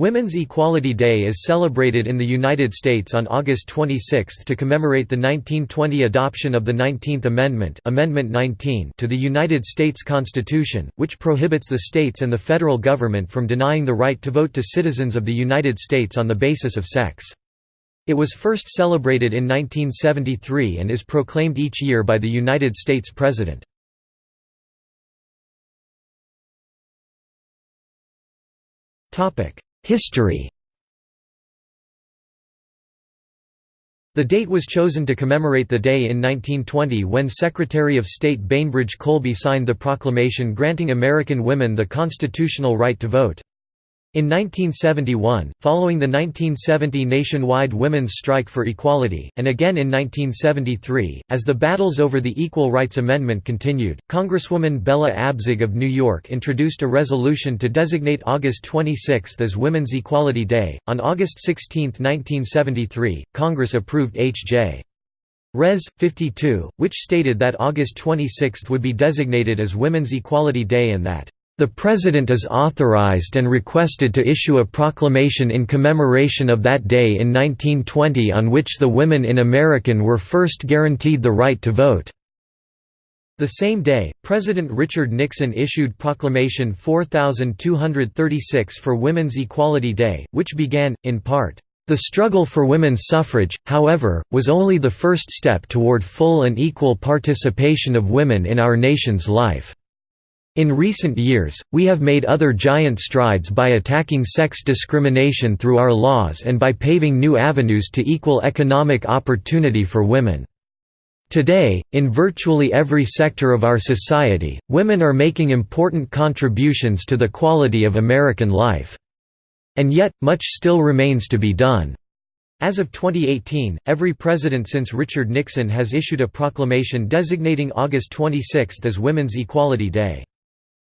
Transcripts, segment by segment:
Women's Equality Day is celebrated in the United States on August 26 to commemorate the 1920 adoption of the 19th Amendment, Amendment 19 to the United States Constitution, which prohibits the states and the federal government from denying the right to vote to citizens of the United States on the basis of sex. It was first celebrated in 1973 and is proclaimed each year by the United States President. Topic: History The date was chosen to commemorate the day in 1920 when Secretary of State Bainbridge Colby signed the proclamation granting American women the constitutional right to vote. In 1971, following the 1970 nationwide women's strike for equality, and again in 1973, as the battles over the Equal Rights Amendment continued, Congresswoman Bella Abzug of New York introduced a resolution to designate August 26 as Women's Equality Day. On August 16, 1973, Congress approved H.J. Res. 52, which stated that August 26 would be designated as Women's Equality Day and that the President is authorized and requested to issue a proclamation in commemoration of that day in 1920 on which the women in American were first guaranteed the right to vote. The same day, President Richard Nixon issued Proclamation 4236 for Women's Equality Day, which began, in part, "...the struggle for women's suffrage, however, was only the first step toward full and equal participation of women in our nation's life." In recent years, we have made other giant strides by attacking sex discrimination through our laws and by paving new avenues to equal economic opportunity for women. Today, in virtually every sector of our society, women are making important contributions to the quality of American life. And yet, much still remains to be done. As of 2018, every president since Richard Nixon has issued a proclamation designating August 26 as Women's Equality Day.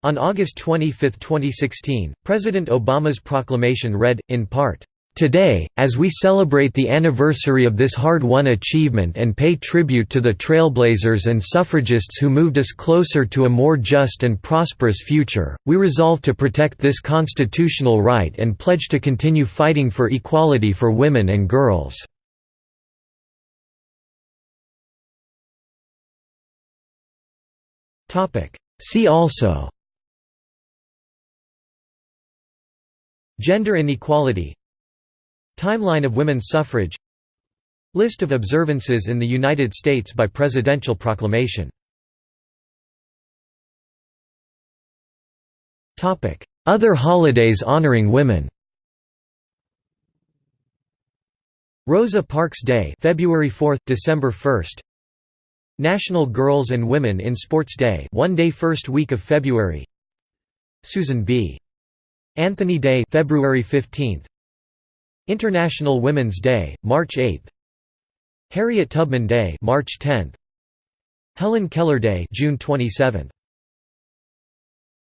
On August 25, 2016, President Obama's proclamation read, in part, Today, as we celebrate the anniversary of this hard-won achievement and pay tribute to the trailblazers and suffragists who moved us closer to a more just and prosperous future, we resolve to protect this constitutional right and pledge to continue fighting for equality for women and girls. See also Gender inequality. Timeline of women's suffrage. List of observances in the United States by presidential proclamation. Other holidays honoring women. Rosa Parks Day February 4, December 1 National Girls and Women in Sports Day one day first week of February. Susan B. Anthony Day February 15th International Women's Day March 8th Harriet Tubman Day March 10th Helen Keller Day June 27th